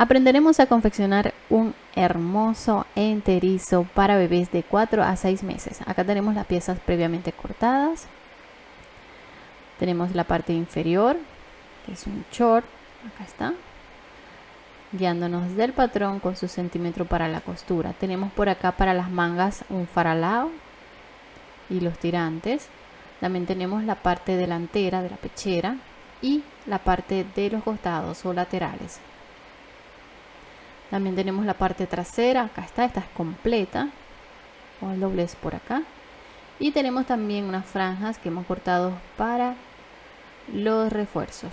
Aprenderemos a confeccionar un hermoso enterizo para bebés de 4 a 6 meses. Acá tenemos las piezas previamente cortadas. Tenemos la parte inferior, que es un short. Acá está. Guiándonos del patrón con su centímetro para la costura. Tenemos por acá para las mangas un faralao y los tirantes. También tenemos la parte delantera de la pechera y la parte de los costados o laterales. También tenemos la parte trasera, acá está, esta es completa, con el doblez por acá. Y tenemos también unas franjas que hemos cortado para los refuerzos.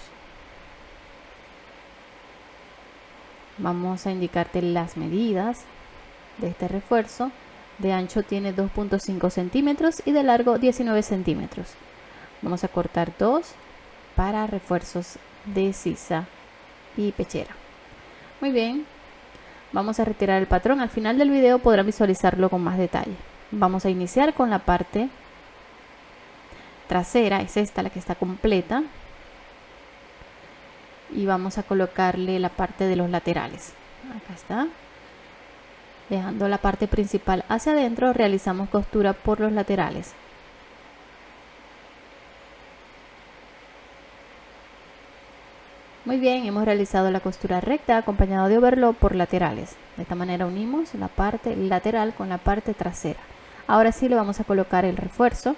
Vamos a indicarte las medidas de este refuerzo. De ancho tiene 2.5 centímetros y de largo 19 centímetros. Vamos a cortar dos para refuerzos de sisa y pechera. Muy bien, Vamos a retirar el patrón. Al final del video podrán visualizarlo con más detalle. Vamos a iniciar con la parte trasera. Es esta la que está completa. Y vamos a colocarle la parte de los laterales. Acá está. Dejando la parte principal hacia adentro, realizamos costura por los laterales. Muy bien, hemos realizado la costura recta acompañado de overlock por laterales. De esta manera unimos la parte lateral con la parte trasera. Ahora sí le vamos a colocar el refuerzo.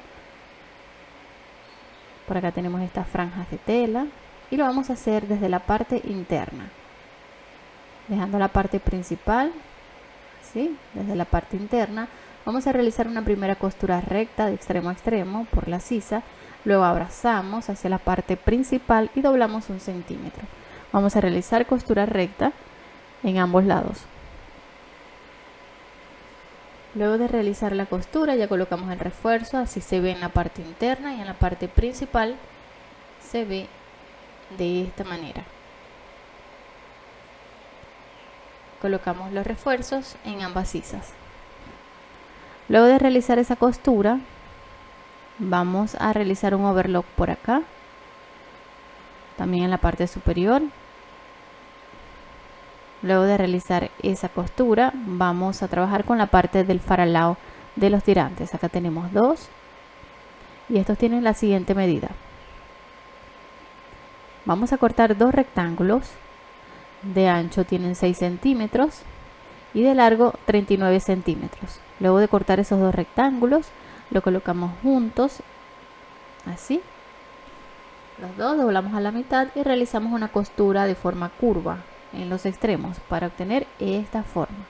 Por acá tenemos estas franjas de tela y lo vamos a hacer desde la parte interna. Dejando la parte principal, ¿sí? desde la parte interna, vamos a realizar una primera costura recta de extremo a extremo por la sisa Luego abrazamos hacia la parte principal y doblamos un centímetro. Vamos a realizar costura recta en ambos lados. Luego de realizar la costura ya colocamos el refuerzo, así se ve en la parte interna y en la parte principal se ve de esta manera. Colocamos los refuerzos en ambas sisas. Luego de realizar esa costura vamos a realizar un overlock por acá. También en la parte superior. Luego de realizar esa costura vamos a trabajar con la parte del faralao de los tirantes. Acá tenemos dos. Y estos tienen la siguiente medida. Vamos a cortar dos rectángulos. De ancho tienen 6 centímetros y de largo 39 centímetros. Luego de cortar esos dos rectángulos lo colocamos juntos así. Los dos doblamos a la mitad y realizamos una costura de forma curva en los extremos para obtener esta forma.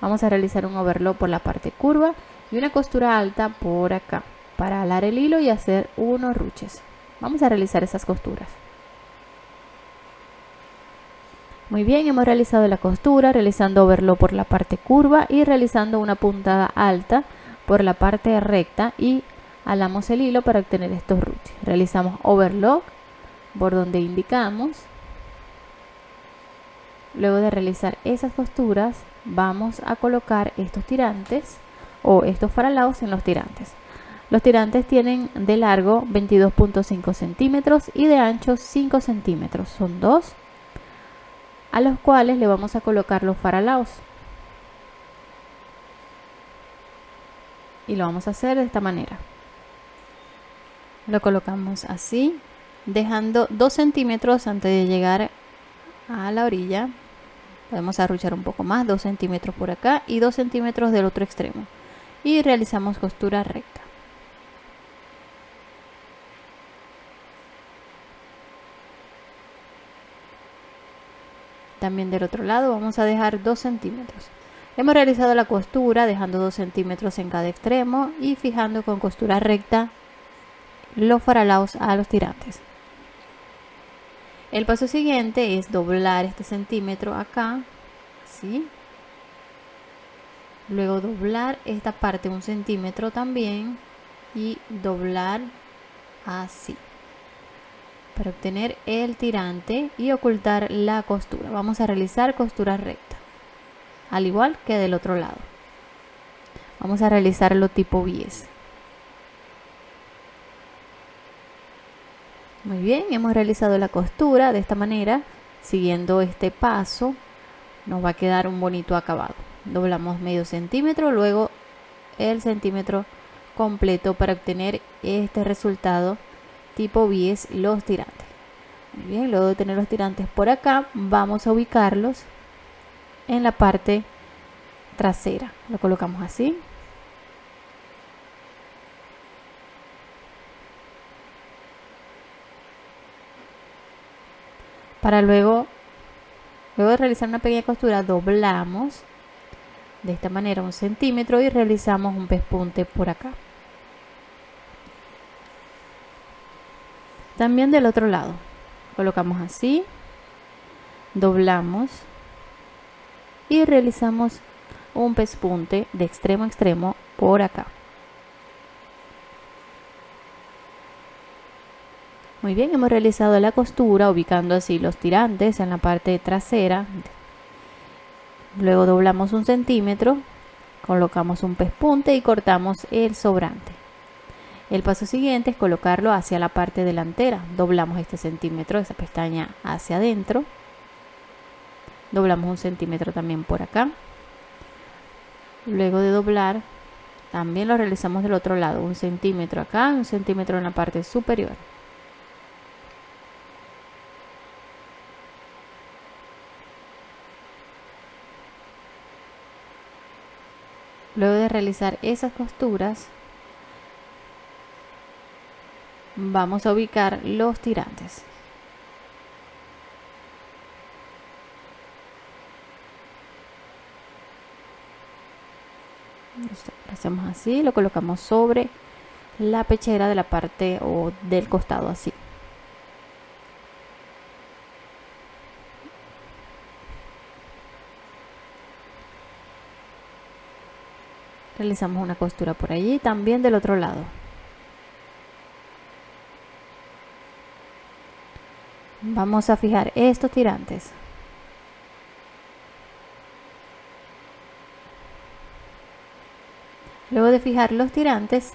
Vamos a realizar un overlock por la parte curva y una costura alta por acá para alar el hilo y hacer unos ruches. Vamos a realizar esas costuras. Muy bien, hemos realizado la costura, realizando overlock por la parte curva y realizando una puntada alta por la parte recta y alamos el hilo para obtener estos ruches. Realizamos overlock por donde indicamos. Luego de realizar esas costuras vamos a colocar estos tirantes o estos faralaos en los tirantes. Los tirantes tienen de largo 22.5 centímetros y de ancho 5 centímetros. Son dos a los cuales le vamos a colocar los faralaos. Y lo vamos a hacer de esta manera. Lo colocamos así dejando 2 centímetros antes de llegar a la orilla. Podemos arruchar un poco más 2 centímetros por acá y 2 centímetros del otro extremo. Y realizamos costura recta. También del otro lado vamos a dejar 2 centímetros Hemos realizado la costura dejando 2 centímetros en cada extremo y fijando con costura recta los faralaos a los tirantes. El paso siguiente es doblar este centímetro acá, ¿sí? Luego doblar esta parte un centímetro también y doblar así para obtener el tirante y ocultar la costura. Vamos a realizar costura recta al igual que del otro lado. Vamos a realizarlo tipo bies. Muy bien, hemos realizado la costura de esta manera. siguiendo este paso nos va a quedar un bonito acabado doblamos medio centímetro luego el centímetro completo para obtener este resultado tipo bies los tirantes muy bien luego de tener los tirantes por acá vamos a ubicarlos en la parte trasera. Lo colocamos así. Para luego luego de realizar una pequeña costura doblamos de esta manera un centímetro y realizamos un pespunte por acá. También del otro lado. Colocamos así. Doblamos y realizamos un pespunte de extremo a extremo por acá Muy bien, hemos realizado la costura ubicando así los tirantes en la parte trasera. Luego doblamos un centímetro, colocamos un pespunte y cortamos el sobrante. El paso siguiente es colocarlo hacia la parte delantera. Doblamos este centímetro, esa pestaña hacia adentro. Doblamos un centímetro también por acá. Luego de doblar, también lo realizamos del otro lado. Un centímetro acá, un centímetro en la parte superior. Luego de realizar esas costuras, vamos a ubicar los tirantes. Lo hacemos así, lo colocamos sobre la pechera de la parte o del costado así. realizamos una costura por allí también del otro lado vamos a fijar estos tirantes luego de fijar los tirantes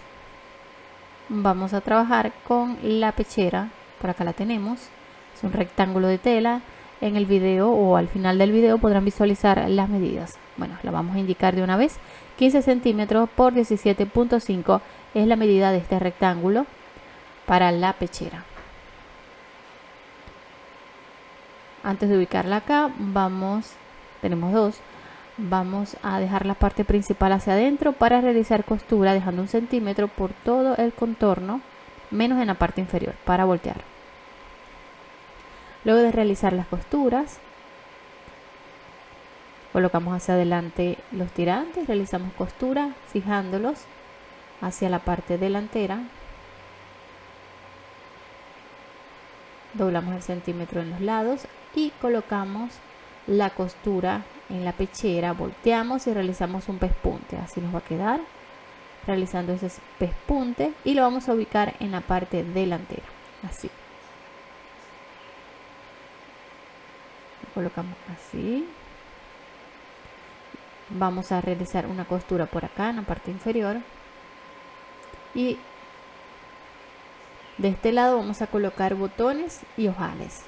vamos a trabajar con la pechera. Por acá la tenemos. Es un rectángulo de tela. En el video o al final del video podrán visualizar las medidas. Bueno la vamos a indicar de una vez. 15 centímetros por 17.5 es la medida de este rectángulo para la pechera. Antes de ubicarla acá, vamos, tenemos dos, vamos a dejar la parte principal hacia adentro para realizar costura dejando un centímetro por todo el contorno, menos en la parte inferior, para voltear. Luego de realizar las costuras, colocamos hacia adelante los tirantes, realizamos costura fijándolos hacia la parte delantera, doblamos el centímetro en los lados y colocamos la costura en la pechera, volteamos y realizamos un pespunte, así nos va a quedar realizando ese pespunte y lo vamos a ubicar en la parte delantera, así. colocamos así. Vamos a realizar una costura por acá en la parte inferior. Y de este lado vamos a colocar botones y ojales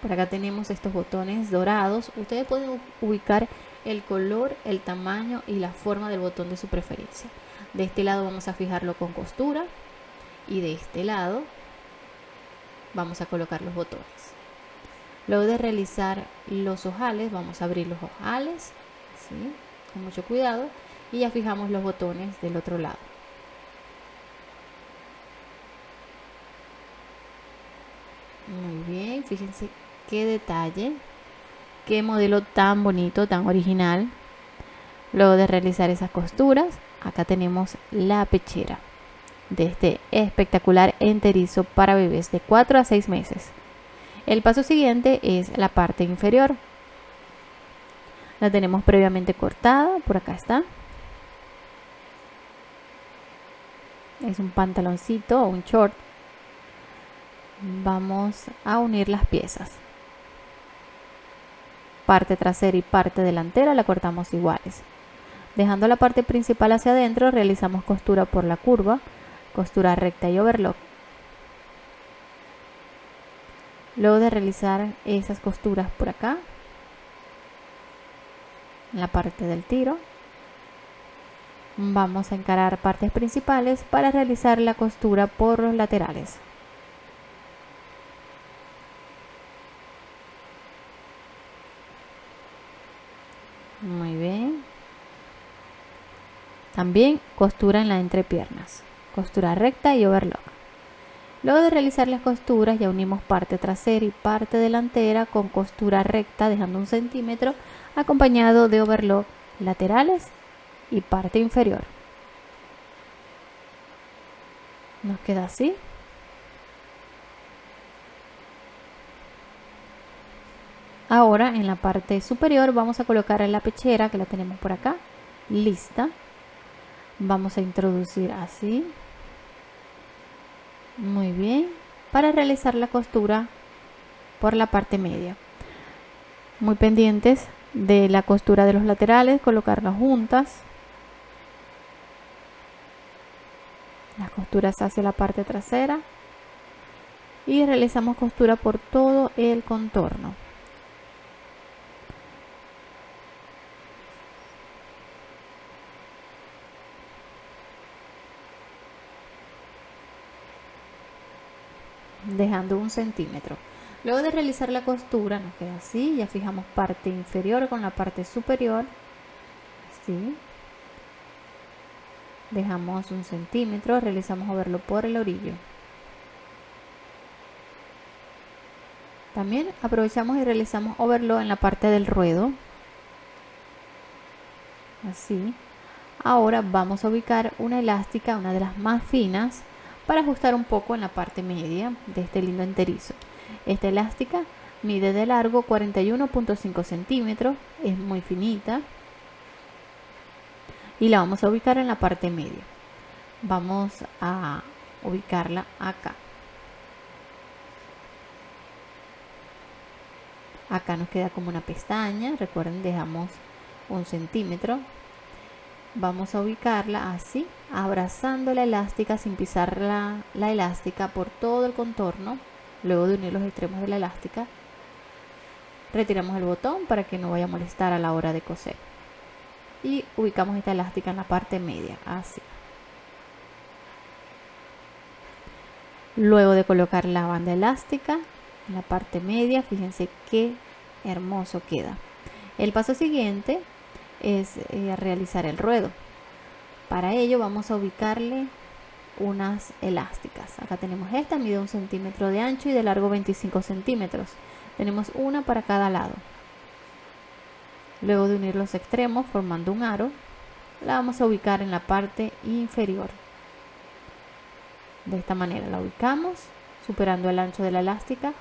por acá tenemos estos botones dorados. Ustedes pueden ubicar el color el tamaño y la forma del botón de su preferencia. De este lado vamos a fijarlo con costura y de este lado vamos a colocar los botones. Luego de realizar los ojales, vamos a abrir los ojales, con mucho cuidado, y ya fijamos los botones del otro lado. Muy bien, fíjense qué detalle, qué modelo tan bonito, tan original. Luego de realizar esas costuras, acá tenemos la pechera de este espectacular enterizo para bebés de 4 a 6 meses. El paso siguiente es la parte inferior. La tenemos previamente cortada, por acá está. Es un pantaloncito o un short. Vamos a unir las piezas. Parte trasera y parte delantera la cortamos iguales. Dejando la parte principal hacia adentro, realizamos costura por la curva, costura recta y overlock luego de realizar esas costuras por acá en la parte del tiro vamos a encarar partes principales para realizar la costura por los laterales muy bien también costura en la entrepiernas costura recta y overlock Luego de realizar las costuras ya unimos parte trasera y parte delantera con costura recta dejando un centímetro acompañado de overlock laterales y parte inferior. Nos queda así. Ahora en la parte superior vamos a colocar la pechera que la tenemos por acá, lista. Vamos a introducir así. Muy bien. Para realizar la costura por la parte media. Muy pendientes de la costura de los laterales colocarlas juntas. Las costuras hacia la parte trasera. Y realizamos costura por todo el contorno dejando un centímetro. Luego de realizar la costura nos queda así, ya fijamos parte inferior con la parte superior, así. Dejamos un centímetro, realizamos verlo por el orillo. También aprovechamos y realizamos overlock en la parte del ruedo. Así. Ahora vamos a ubicar una elástica, una de las más finas, para ajustar un poco en la parte media de este lindo enterizo. Esta elástica mide de largo 41.5 centímetros, es muy finita y la vamos a ubicar en la parte media. Vamos a ubicarla acá. Acá nos queda como una pestaña, recuerden dejamos un centímetro vamos a ubicarla así abrazando la elástica sin pisar la, la, elástica por todo el contorno. Luego de unir los extremos de la elástica retiramos el botón para que no vaya a molestar a la hora de coser. Y ubicamos esta elástica en la parte media así. Luego de colocar la banda elástica en la parte media fíjense qué hermoso queda. El paso siguiente es eh, realizar el ruedo. Para ello vamos a ubicarle unas elásticas. Acá tenemos esta, mide un centímetro de ancho y de largo 25 centímetros. Tenemos una para cada lado. Luego de unir los extremos formando un aro, la vamos a ubicar en la parte inferior. De esta manera la ubicamos, superando el ancho de la elástica,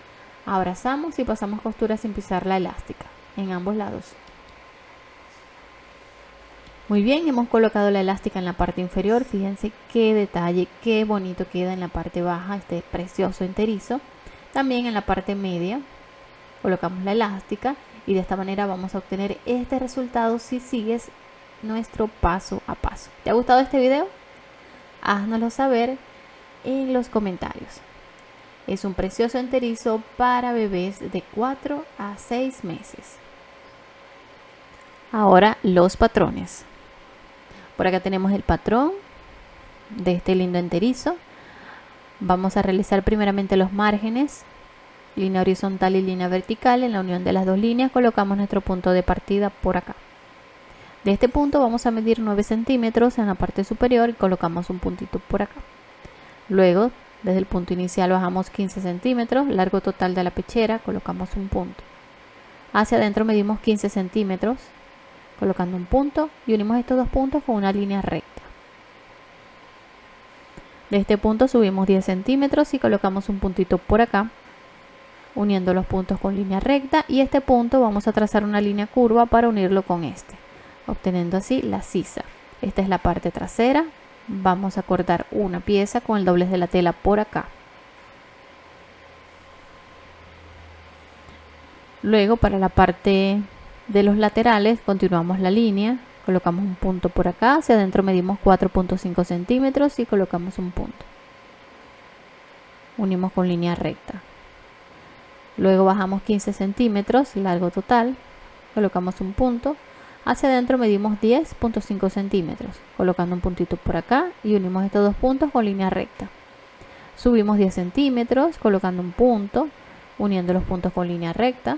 abrazamos y pasamos costura sin pisar la elástica en ambos lados. Muy bien, hemos colocado la elástica en la parte inferior. Fíjense qué detalle, qué bonito queda en la parte baja este precioso enterizo. También en la parte media colocamos la elástica y de esta manera vamos a obtener este resultado si sigues nuestro paso a paso. ¿Te ha gustado este video? Háznoslo saber en los comentarios. Es un precioso enterizo para bebés de 4 a 6 meses. Ahora los patrones. Por acá tenemos el patrón de este lindo enterizo. Vamos a realizar primeramente los márgenes, línea horizontal y línea vertical. En la unión de las dos líneas colocamos nuestro punto de partida por acá. De este punto vamos a medir 9 centímetros en la parte superior y colocamos un puntito por acá. Luego, desde el punto inicial bajamos 15 centímetros, largo total de la pechera, colocamos un punto. Hacia adentro medimos 15 centímetros, colocando un punto y unimos estos dos puntos con una línea recta. De este punto subimos 10 centímetros y colocamos un puntito por acá, uniendo los puntos con línea recta y este punto vamos a trazar una línea curva para unirlo con este, obteniendo así la sisa. Esta es la parte trasera, vamos a cortar una pieza con el doblez de la tela por acá. Luego para la parte de los laterales continuamos la línea, colocamos un punto por acá, hacia adentro medimos 4.5 centímetros y colocamos un punto. Unimos con línea recta. Luego bajamos 15 centímetros, largo total, colocamos un punto. Hacia adentro medimos 10.5 centímetros, colocando un puntito por acá y unimos estos dos puntos con línea recta. Subimos 10 centímetros, colocando un punto, uniendo los puntos con línea recta.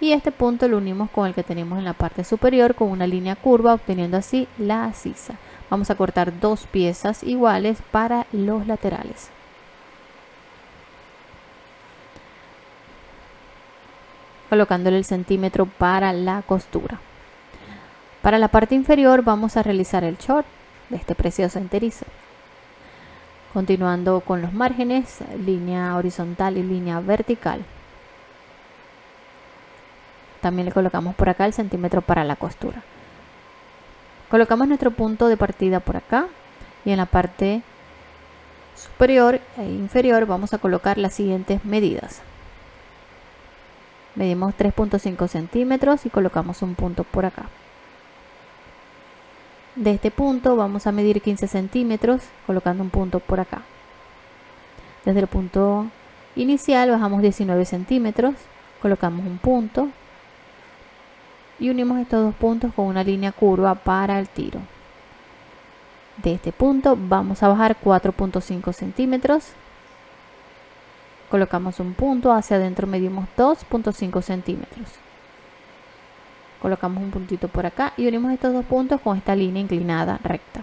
Y este punto lo unimos con el que tenemos en la parte superior con una línea curva, obteniendo así la sisa. Vamos a cortar dos piezas iguales para los laterales. colocándole el centímetro para la costura. Para la parte inferior vamos a realizar el short de este precioso enterizo. Continuando con los márgenes, línea horizontal y línea vertical. También le colocamos por acá el centímetro para la costura. Colocamos nuestro punto de partida por acá y en la parte superior e inferior vamos a colocar las siguientes medidas. Medimos 3.5 centímetros y colocamos un punto por acá. De este punto vamos a medir 15 centímetros colocando un punto por acá. Desde el punto inicial bajamos 19 centímetros colocamos un punto y unimos estos dos puntos con una línea curva para el tiro de este punto vamos a bajar 4.5 centímetros colocamos un punto, hacia adentro medimos 2.5 centímetros. Colocamos un puntito por acá y unimos estos dos puntos con esta línea inclinada recta.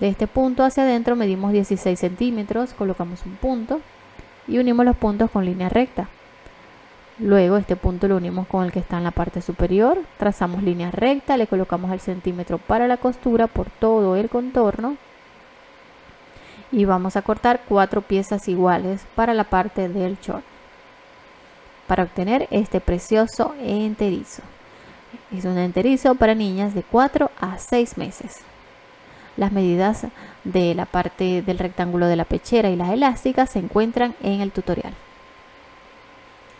De este punto hacia adentro medimos 16 centímetros, colocamos un punto y unimos los puntos con línea recta. Luego este punto lo unimos con el que está en la parte superior, trazamos línea recta, le colocamos el centímetro para la costura por todo el contorno. Y vamos a cortar cuatro piezas iguales para la parte del short para obtener este precioso enterizo. Es un enterizo para niñas de 4 a 6 meses las medidas de la parte del rectángulo de la pechera y las elásticas se encuentran en el tutorial